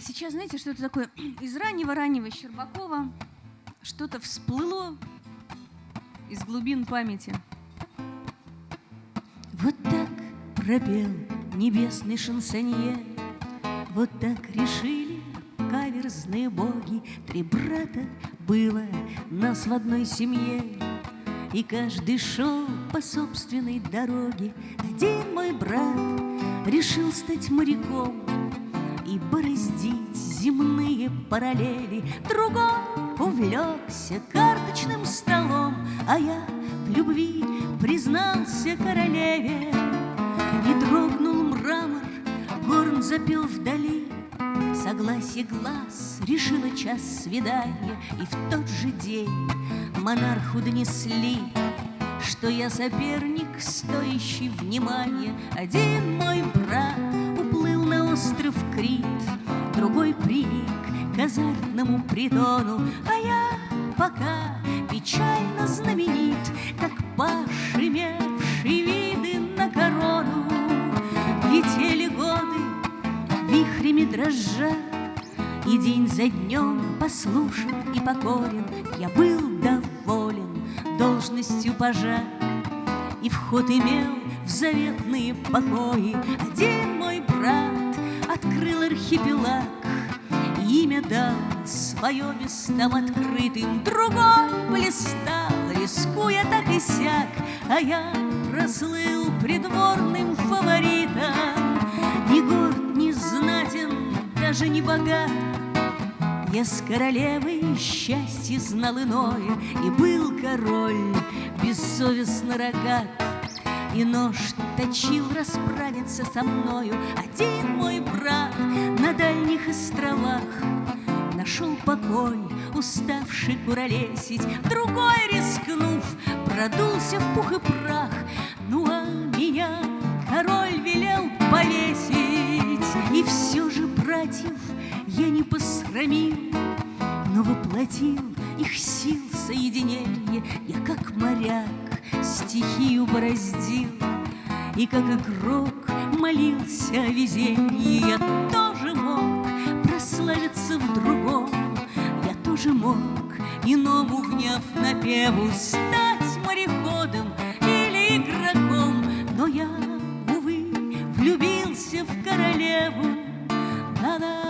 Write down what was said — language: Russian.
сейчас, знаете, что-то такое из раннего-раннего Щербакова, что-то всплыло из глубин памяти. Вот так пропел небесный шансонье, Вот так решили каверзные боги. Три брата было нас в одной семье, И каждый шел по собственной дороге. Один мой брат решил стать моряком И бороздить земные параллели. Другой увлекся карточным столом, А я в любви признался королеве. И дрогнул мрамор, горн запел вдали, Согласие глаз решило час свидания, И в тот же день монарху донесли, Что я соперник, стоящий внимания. Один мой брат уплыл на остров Крит, к азартному притону, А я пока печально знаменит, Как паш, имевший виды на корону. Летели годы, вихрями дрожа, И день за днем послушен и покорен. Я был доволен должностью пажа И вход имел в заветные покои. Один мой брат открыл архипелаг Имя дал свое местам открытым Другой блистал, рискуя так и сяк А я прослыл придворным фаворитом. Ни горд, ни знатен, даже не богат. Я с королевой счастье знал иное И был король бессовестно рогат. И нож точил расправиться со мною Один покой, уставший куролесить Другой, рискнув, продулся в пух и прах. Ну а меня король велел повесить И все же братьев я не посрамил Но воплотил их сил соединение. Я как моряк стихию бороздил И как игрок молился о везении. Я тоже мог прославиться в же мог иному гнев на певу стать мореходом или игроком, но я, увы, влюбился в королеву. Да-да.